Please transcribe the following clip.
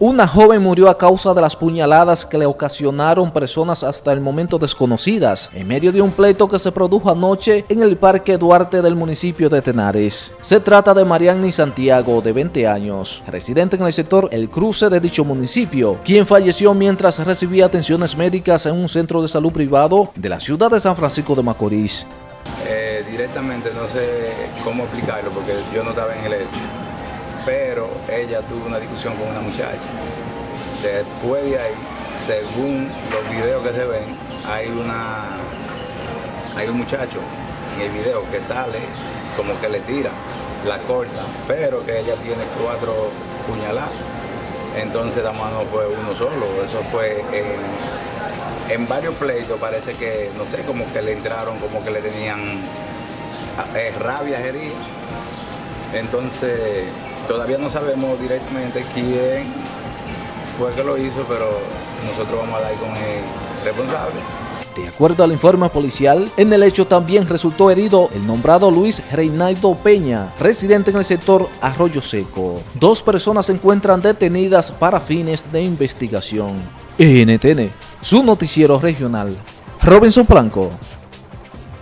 Una joven murió a causa de las puñaladas que le ocasionaron personas hasta el momento desconocidas, en medio de un pleito que se produjo anoche en el Parque Duarte del municipio de Tenares. Se trata de Marianne Santiago, de 20 años, residente en el sector El Cruce de dicho municipio, quien falleció mientras recibía atenciones médicas en un centro de salud privado de la ciudad de San Francisco de Macorís. Eh, directamente no sé cómo explicarlo porque yo no estaba en el hecho pero ella tuvo una discusión con una muchacha. Después de ahí, según los videos que se ven, hay una hay un muchacho en el video que sale como que le tira, la corta, pero que ella tiene cuatro puñaladas. Entonces la mano fue uno solo, eso fue en, varios pleitos, parece que, no sé, como que le entraron, como que le tenían eh, rabia herida. Entonces Todavía no sabemos directamente quién fue que lo hizo, pero nosotros vamos a dar con el responsable. De acuerdo al informe policial, en el hecho también resultó herido el nombrado Luis Reinaldo Peña, residente en el sector Arroyo Seco. Dos personas se encuentran detenidas para fines de investigación. NTN, su noticiero regional. Robinson Blanco.